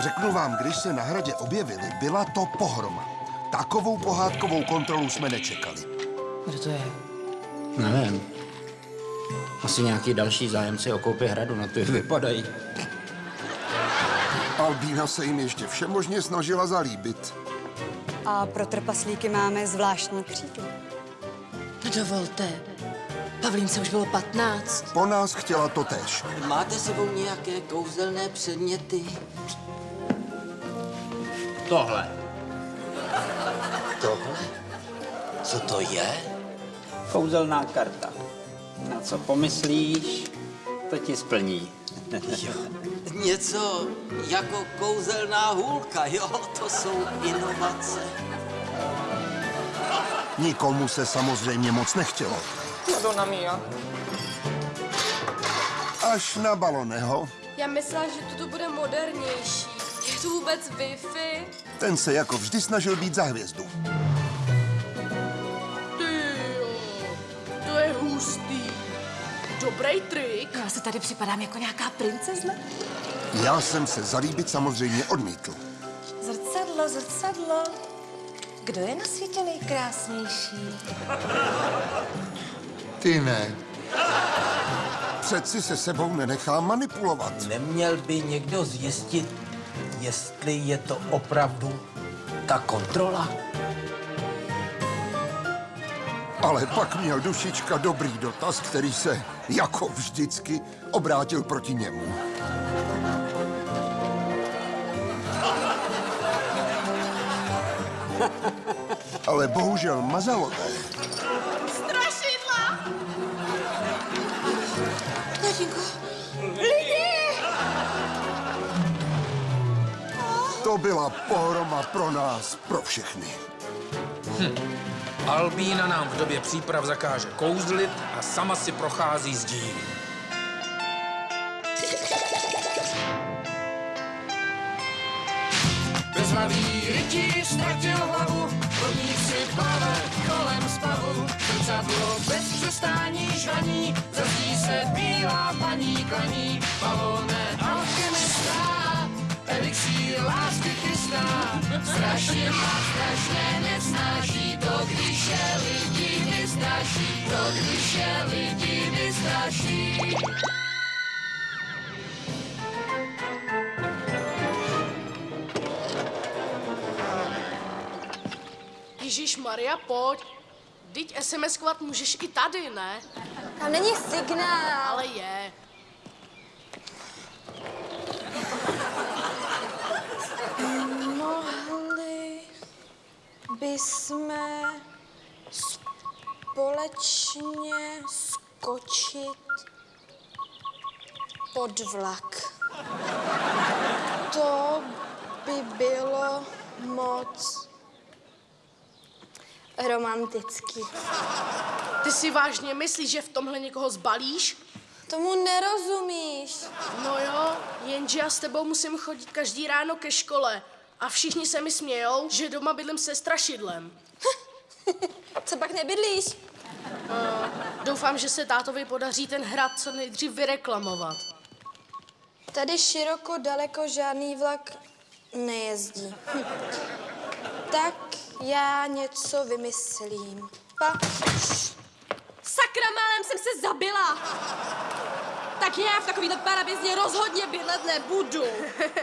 Řeknu vám, když se na hradě objevili, byla to pohroma. Takovou pohádkovou kontrolu jsme nečekali. Kdo to je? Nevím. Asi nějaký další zájemci o koupě hradu, na to je vypadají. Albína se jim ještě všemožně snažila zalíbit. A pro trpaslíky máme zvláštní křídlo. No dovolte. Pavlínce už bylo 15. Po nás chtěla to též. Máte sebou nějaké kouzelné předměty? Tohle. Tohle? Co to je? Kouzelná karta. Na co pomyslíš, to ti splní. Něco jako kouzelná hůlka, jo? To jsou inovace. Nikomu se samozřejmě moc nechtělo. Madonna mia. Až na baloneho, Já myslela, že to tu bude modernější. Je tu vůbec Wi-Fi? ten se jako vždy snažil být za hvězdu. Ty jo, to je hustý. Dobrý trik. Já se tady připadám jako nějaká princezna. Já jsem se zalíbit samozřejmě odmítl. Zrcadlo, zrcadlo. Kdo je na světě nejkrásnější? Ty ne. Přeci se sebou nenechám manipulovat. Neměl by někdo zjistit, jestli je to opravdu ta kontrola? Ale pak měl dušička dobrý dotaz, který se, jako vždycky, obrátil proti němu. Ale bohužel mazalové to byla pohroma pro nás, pro všechny. Albína nám v době příprav zakáže kouzlit a sama si prochází zdí. Bezhlavý rytíř ztratil hlavu, vodník si plave kolem spavu. Zrcadlo bez přestání žvaní, za zdí se bílá paní klaní. Pavone Strašně má strašně nesnáší to, když je lidi vystraší. To, když je lidi vystraší. Ježíš Maria, pojď. Teď SMS-kovat můžeš i tady, ne? Tam není signál. Ale je. Bychom společně skočit pod vlak. To by bylo moc romantický. Ty si vážně myslíš, že v tomhle někoho zbalíš? Tomu nerozumíš. No jo, jenže já s tebou musím chodit každý ráno ke škole. A všichni se mi smějou, že doma bydlím se strašidlem. Co pak nebydlíš? No, doufám, že se tátovi podaří ten hrad co nejdřív vyreklamovat. Tady široko daleko žádný vlak nejezdí. Hm. Tak já něco vymyslím. Pa. Sakra, málem jsem se zabila! Tak já v takovýto parabězně rozhodně bydlet nebudu.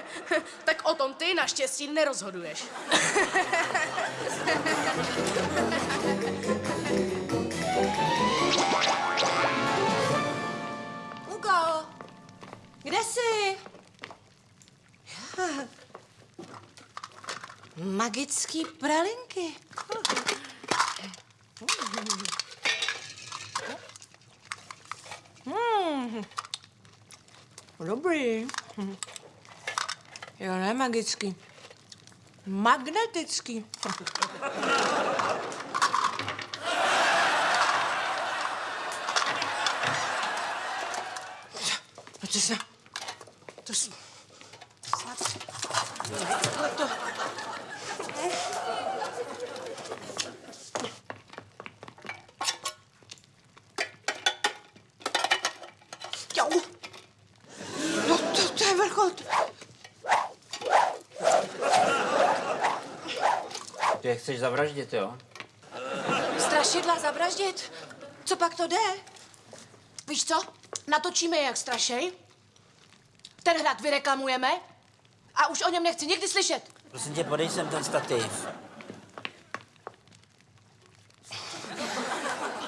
tak o tom ty naštěstí nerozhoduješ. Luko, kde jsi? Magický pralinky. Hmm. Dobrý. Jo, ne magický. Magnetický. Pojďte se. To s... snad... To... Jau. No to, to je vrchol. Ty je chceš zavraždit, jo? Strašidla zavraždit? Co pak to jde? Víš co? Natočíme je jak strašej. Ten hrad vyreklamujeme a už o něm nechci nikdy slyšet. Prosím tě, podej sem ten stativ.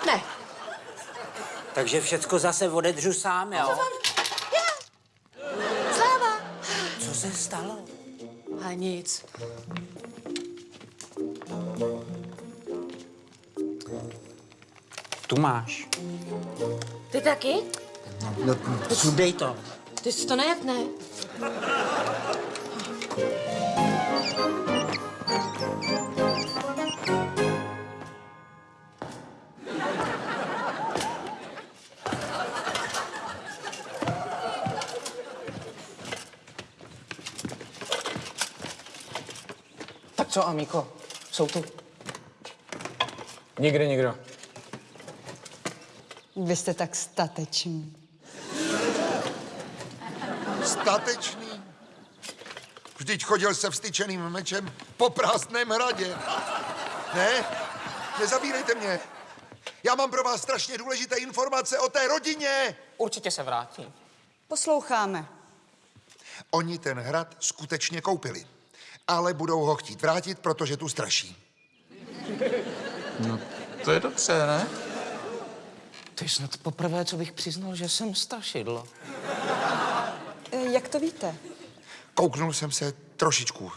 Ne. Takže všecko zase odedřu sám, jo? Sláva. Co se stalo? A nic. Tu máš. Ty taky? No, sundej to. Ty jsi to nejet, ne? Tak co, Amíko? Jsou tu? Nikde nikdo. Vy jste tak stateční. Statečný. Vždyť chodil se vstyčeným mečem po prázdném hradě. Ne? Nezabírejte mě. Já mám pro vás strašně důležité informace o té rodině. Určitě se vrátí. Posloucháme. Oni ten hrad skutečně koupili. Ale budou ho chtít vrátit, protože tu straší. To je dobře, ne? To je snad poprvé, co bych přiznal, že jsem strašidlo. E, Jak to víte? Kouknul jsem se trošičku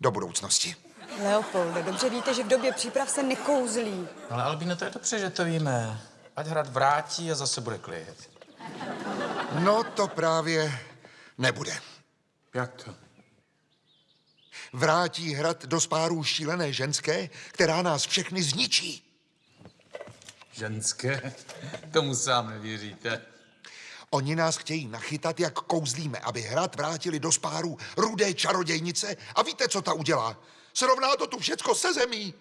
do budoucnosti. Leopolde, dobře víte, že v době příprav se nekouzlí. Ale Albino, to je dobře, že to víme. Ať hrad vrátí a zase bude klid. No to právě nebude. Jak to? Vrátí hrad do spárů šílené ženské, která nás všechny zničí. Ženské? Tomu sám nevěříte. Oni nás chtějí nachytat, jak kouzlíme, aby hrad vrátili do spáru rudé čarodějnice. A víte, co ta udělá? Srovná to tu všecko se zemí.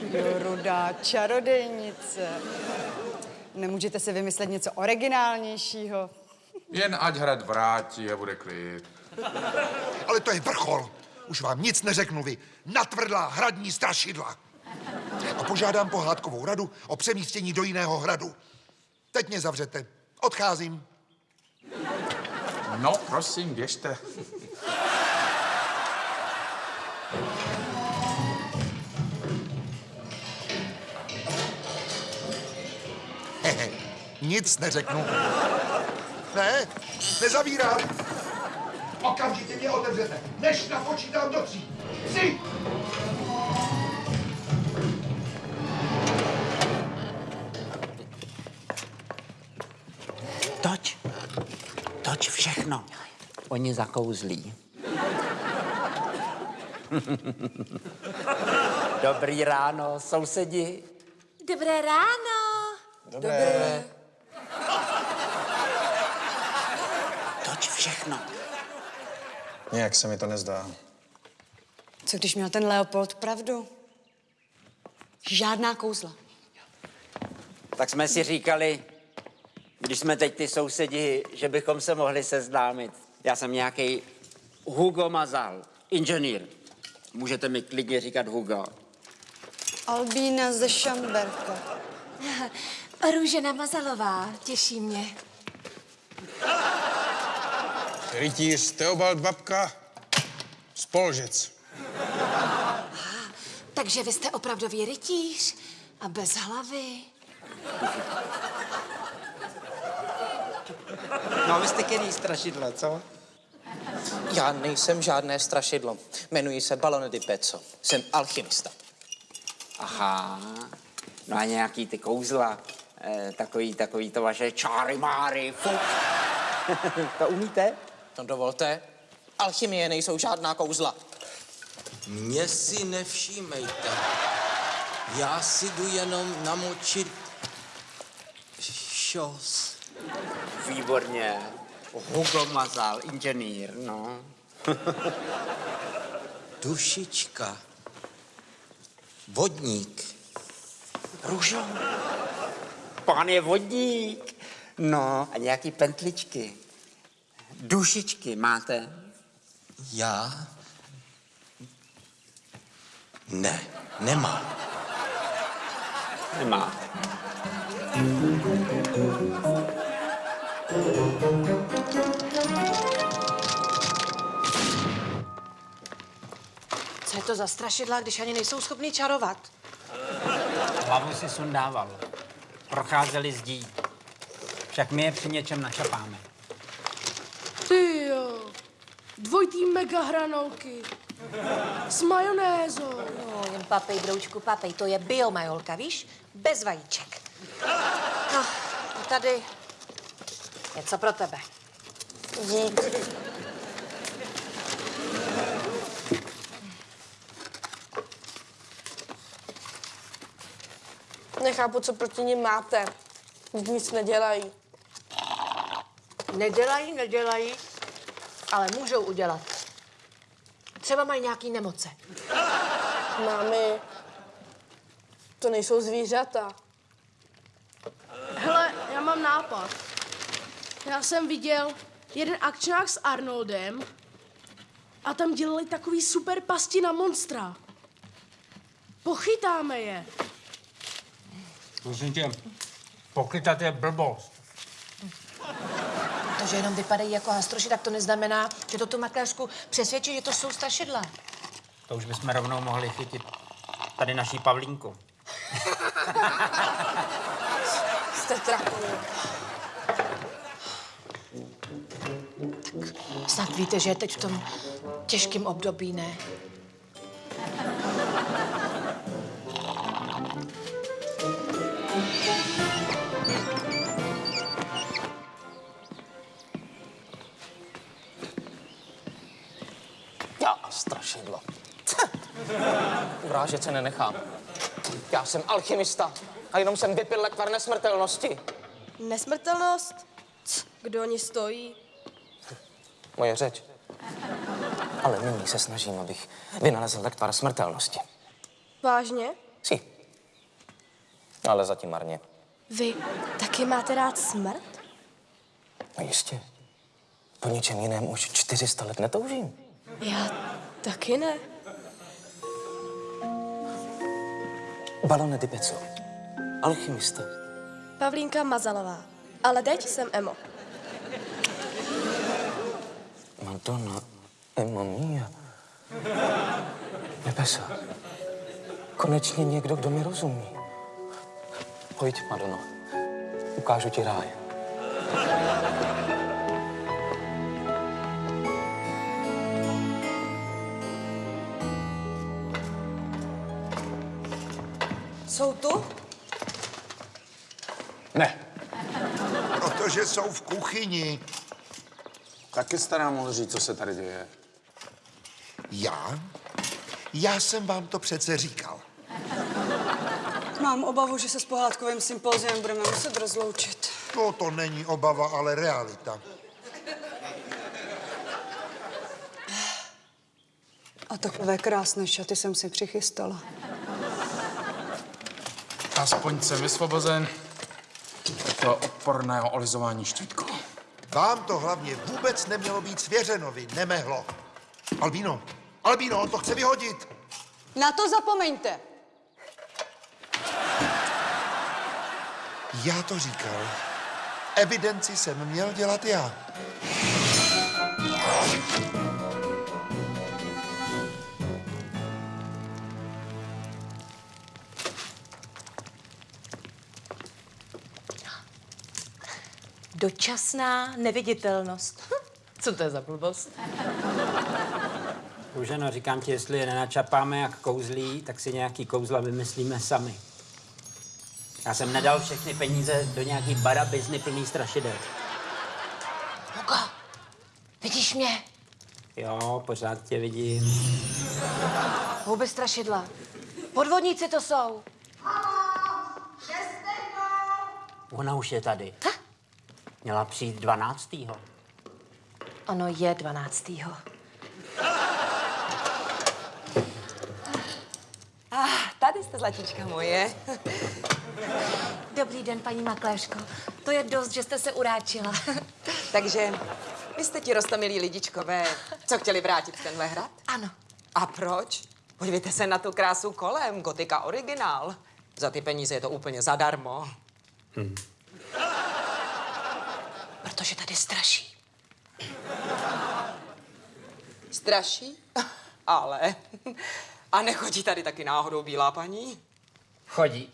Jo, rudá čarodejnice. Nemůžete si vymyslet něco originálnějšího? Jen ať hrad vrátí a bude klid. Ale to je vrchol. Už vám nic neřeknu vy. Natvrdlá hradní strašidla. A požádám pohádkovou radu o přemístění do jiného hradu. Teď mě zavřete. Odcházím. No, prosím, běžte. Hehe, nic neřeknu. Ne, nezavírám. Okamžitě mě otevřete, než napočítám do tří. Tři! Toč. Toč všechno. Oni zakouzlí. Dobrý ráno, sousedi. Dobré ráno. Dobré. Toč všechno. Nějak se mi to nezdá. Co když měl ten Leopold pravdu? Žádná kouzla. Tak jsme si říkali, když jsme teď ty sousedi, že bychom se mohli seznámit. Já jsem nějaký Hugo Mazal, inženýr. Můžete mi klidně říkat Hugo. Albína ze Šamberka. Růžena Mazalová, těší mě. Rytíř Teobald Babka, Spolžec. Takže vy jste opravdový rytíř a bez hlavy. No a vy jste který strašidlo, co? Já nejsem žádné strašidlo. Jmenuji se Balone di Pezzo. Jsem alchymista. Aha. No a nějaký ty kouzla, eh, takový, takový to vaše čáry máry, fuk. to umíte? To dovolte. Alchymie nejsou žádná kouzla. Mě si nevšímejte. Já si jdu jenom namočit šos. Výborně. Hugo Mazal, inženýr, no. Dušička. Vodník. Růžo. Pán je vodník. No, a nějaký pentličky. Dušičky máte? Já Ne, nemá. Nemá. Co je to za strašidla, když ani nejsou schopni čarovat? Hlavu si sundával. Procházeli zdí. Však my je při něčem načapáme. Ty jo. Dvojitý mega hranolky. S majonézou. No, jen papej, broučku, papej. To je biomajolka, víš? Bez vajíček. No, a tady něco pro tebe. Dík. Nechápu, co proti nim máte. Nic nedělají. Nedělají, nedělají, ale můžou udělat. Třeba mají nějaký nemoce. Mámy, to nejsou zvířata. Hele, já mám nápad. Já jsem viděl jeden akčňák s Arnoldem a tam dělali takový super pasti na monstra. Pochytáme je. Prosím tě, pokrytat je blbost. Že jenom vypadají jako hastroši, tak to neznamená, že to tu makléřku přesvědčí, že to jsou strašidla. To už bychom rovnou mohli chytit tady naší Pavlínku. Jste trapný. Snad víte, že je teď v tom těžkém období, ne? Strašidlo. Urážet se nenechám. Já jsem alchymista a jenom jsem vypil lekvar nesmrtelnosti. Nesmrtelnost? C, Kdo oni stojí? Moje řeč. Ale nyní se snažím, abych vynalezl lektvar smrtelnosti. Vážně? Si. Ale zatím marně. Vy taky máte rád smrt? No jistě. Po ničem jiném už 400 let netoužím. Já taky ne. Balone di pezzo. Alchymista. Pavlínka Mazalová. Ale teď jsem Emo. Madonna, Emma mia. Nebesa. Konečně někdo, kdo mi rozumí. Pojď, Madono. Ukážu ti ráj. Jsou tu? Ne. Protože jsou v kuchyni. Taky jste nám mohl říct, co se tady děje. Já? Já jsem vám to přece říkal. Mám obavu, že se s pohádkovým sympoziem budeme muset rozloučit. No, to není obava, ale realita. A takové krásné šaty jsem si přichystala. Aspoň jsem vysvobozen toho odporného olizování štítku. Vám to hlavně vůbec nemělo být svěřeno, vy nemehlo. Albíno, Albíno, on to chce vyhodit. Na to zapomeňte. Já to říkal. Evidenci jsem měl dělat já. Dočasná neviditelnost. Co to je za blbost? Růženo, říkám ti, jestli je nenačapáme jak kouzlí, tak si nějaký kouzla vymyslíme sami. Já jsem nedal všechny peníze do nějaký barabizny plný strašidel. Hugo, vidíš mě? Jo, pořád tě vidím. Vůbec strašidla. Podvodníci to jsou. Ona už je tady. Měla přijít 12. Ono je 12. Ah, tady jste, zlatíčka moje. Dobrý den, paní makléřko. To je dost, že jste se uráčila. Takže vy jste ti rostomilí lidičkové, co chtěli vrátit tenhle hrad? Ano. A proč? Podívejte se na tu krásu kolem, gotika originál. Za ty peníze je to úplně zadarmo. Protože tady straší. Straší? Ale. A nechodí tady taky náhodou bílá paní? Chodí.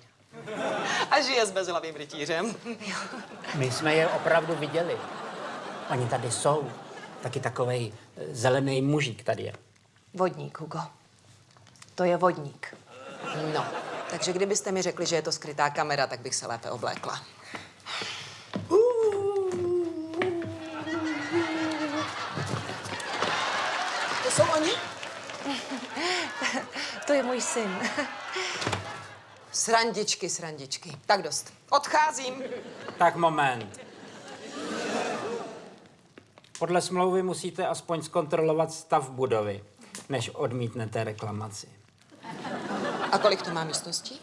A žije s bezhlavým rytířem. My jsme je opravdu viděli. Oni tady jsou. Taky takovej eh, zelený mužík tady je. Vodník, Hugo. To je vodník. No, takže kdybyste mi řekli, že je to skrytá kamera, tak bych se lépe oblékla. To jsou oni? To je můj syn. Srandičky, srandičky. Tak dost. Odcházím. Tak moment. Podle smlouvy musíte aspoň zkontrolovat stav budovy, než odmítnete reklamaci. A kolik to má místností?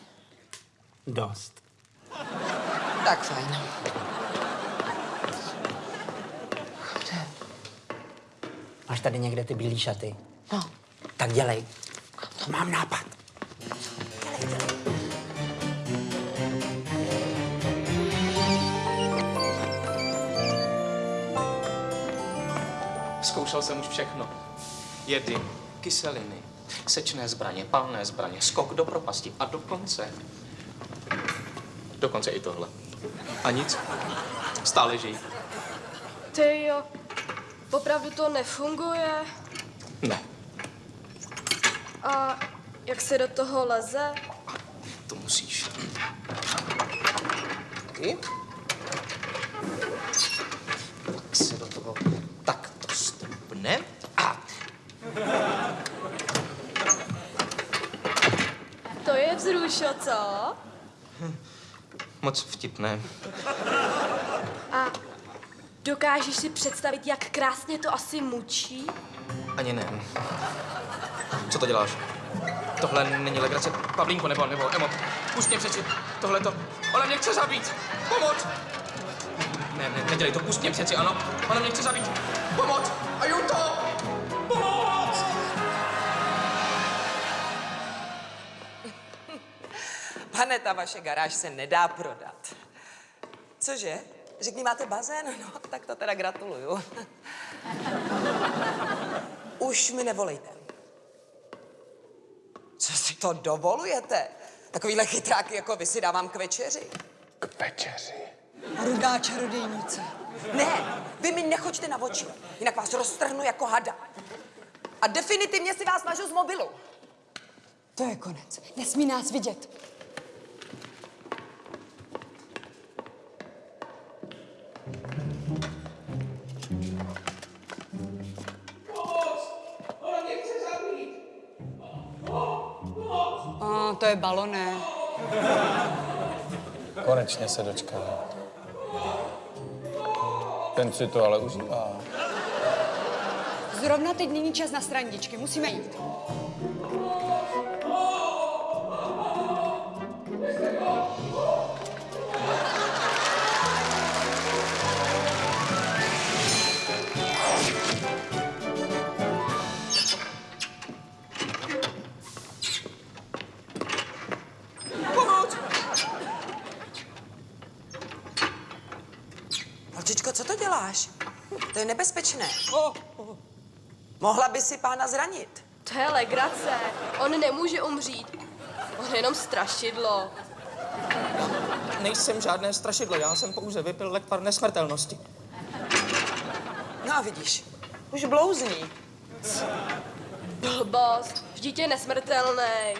Dost. Tak fajn. Máš tady někde ty bílé šaty? No. Tak dělej. Mám nápad. Zkoušel jsem už všechno. Jedy, kyseliny, sečné zbraně, palné zbraně, skok do propasti a dokonce... Dokonce i tohle. A nic. Stále žijí. Ty jo, opravdu to nefunguje. Ne, A jak se do toho leze? to musíš. Taky? Tak se do toho takto stoupne. A To je vzrušo, co? moc vtipné. A dokážeš si představit, jak krásně to asi mučí? Ani ne. Co to děláš? Tohle není legrace. Pavlínko, nebo, nebo, Emo, pust mě přeci. Tohle to... Ona mě chce zabít. Pomoc! Ne, ne, nedělej to, pust mě přeci, ano. Ona mě chce zabít. Pomoc! A to! Pomoc! Pane, ta vaše garáž se nedá prodat. Cože? Řekni, máte bazén? No, tak to teda gratuluju. Už mi nevolejte. To dovolujete? Takovýhle chytráky jako vy si dávám k večeři. K večeři. Rudá čarodějnice. Ne, vy mi nechoďte na oči, jinak vás roztrhnu jako hada. A definitivně si vás mažu z mobilu. To je konec. Nesmí nás vidět. To je baloné. Konečně se dočkal. Ten si to ale užívá. Zrovna teď není čas na strandičky, musíme jít. To je nebezpečné. Mohla by si pána zranit. To je legrace. On nemůže umřít. On je jenom strašidlo. Nejsem žádné strašidlo, já jsem pouze vypil lekvar nesmrtelnosti. No a vidíš, už blouzní. Blbost. Vždyť je nesmrtelný.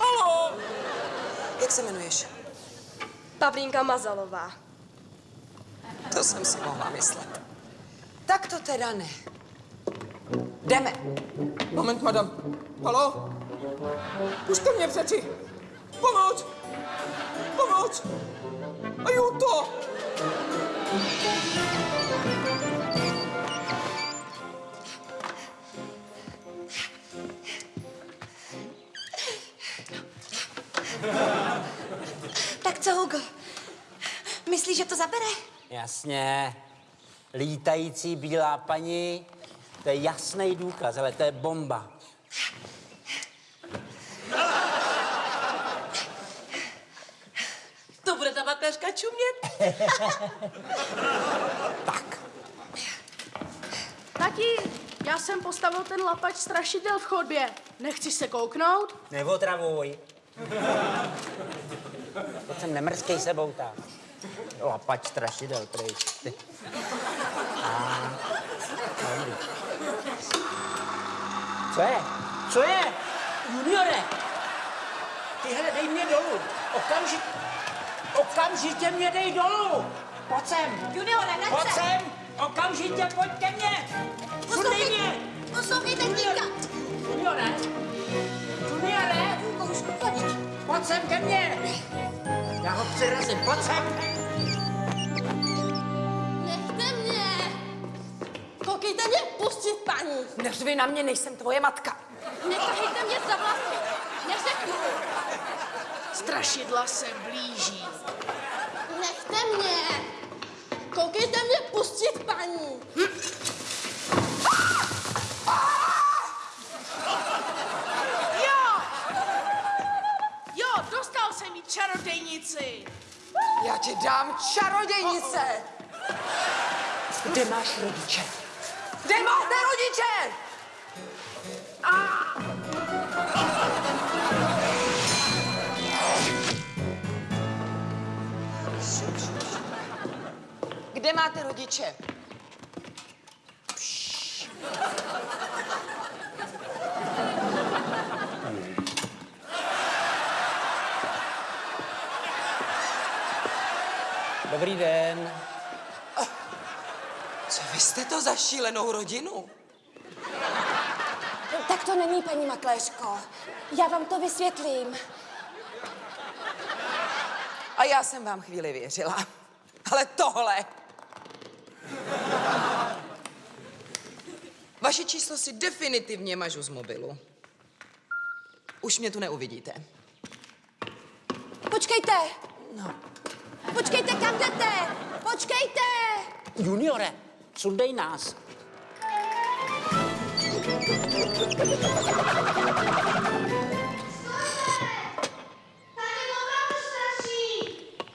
Halo! Jak se jmenuješ? Pavlínka Mazalová. To jsem si mohla myslet. Tak to teda ne. Jdeme. Moment, madam. Halo? Pušte mě přeci. Pomoc! Pomoc! A jo to! Tak co, Hugo? Myslíš, že to zabere? Jasně lítající bílá paní, to je jasný důkaz, ale to je bomba. To bude ta mateřka čumět. tak. Tati, já jsem postavil ten lapač strašidel v chodbě. Nechci se kouknout? Neotravuj. To jsem nemrzkej sebou tak. Lapač strašidel, pryč. Co je? Co je? Juniore! Tyhle, dej mě dolů. Okamžitě. Okamžitě mě dej dolů. Pojď sem. Juniore, nech Pojď se. sem. Okamžitě pojď ke mně. Sundej mě. Poslouchej tatínka. Juniore. Juniore. Pojď sem ke mně. Já ho přirazím. Pojď sem. Neřvi na mě, nejsem tvoje matka. Netahejte mě za vlasy. Neřeknu. Strašidla se blíží. Nechte mě. Koukejte mě pustit, paní. Jo! Jo, dostal jsem jí čarodejnici. Já ti dám čarodějnice. Kde máš rodiče? Kde máte rodiče? Kde máte rodiče? Dobrý den. Co vy jste to za šílenou rodinu? To není, paní makléřko. Já vám to vysvětlím. A já jsem vám chvíli věřila. Ale tohle... Vaše číslo si definitivně mažu z mobilu. Už mě tu neuvidíte. Počkejte! No. Počkejte, kam jdete? Počkejte! Juniore, sundej nás.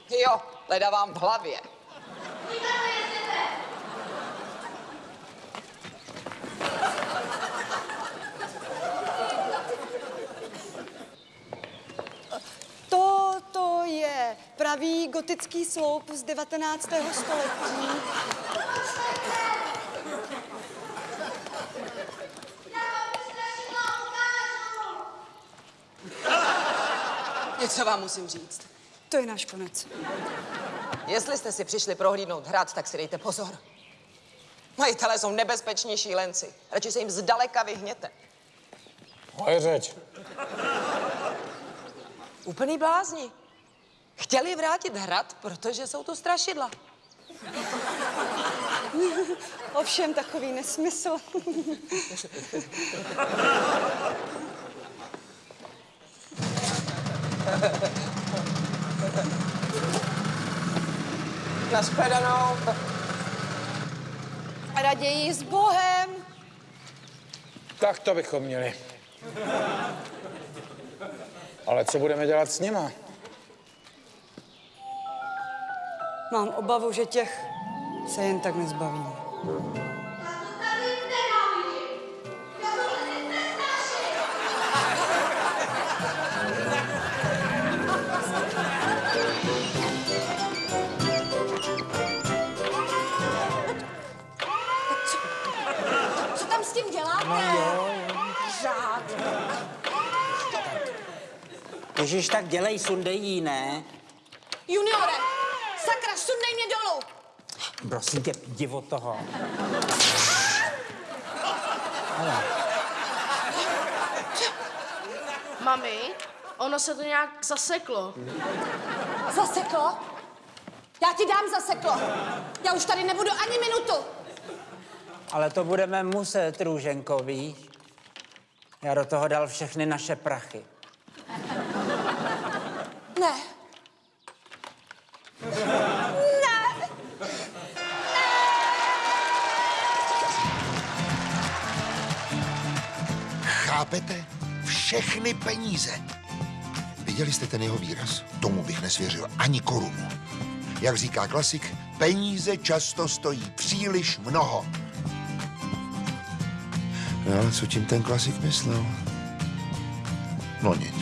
Jo, leda vám v hlavě. To, to je pravý gotický sloup z 19. století. Něco vám musím říct. To je náš konec. Jestli jste si přišli prohlídnout hrad, tak si dejte pozor. Majitelé jsou nebezpeční šílenci. Radši se jim zdaleka vyhněte. Moje řeč. Úplný blázni. Chtěli vrátit hrad, protože jsou tu strašidla. Ovšem takový nesmysl. Nashledanou. Raději s Bohem. Tak to bychom měli. Ale co budeme dělat s nima? Mám obavu, že těch se jen tak nezbavíme. Ježiš, tak dělej, sundej jí, ne? Juniore, sakra, sundej mě dolů. Prosím tě, od toho. Hele, Mami, ono se to nějak zaseklo. Zaseklo? Já ti dám zaseklo. Já už tady nebudu ani minutu. ale to budeme muset, Růženko, víš? Já do toho dal všechny naše prachy. Ne. Ne. Chápete? Všechny peníze. Viděli jste ten jeho výraz? Tomu bych nesvěřil ani korunu. Jak říká klasik, peníze často stojí příliš mnoho. No ale co tím ten klasik myslel? No nic.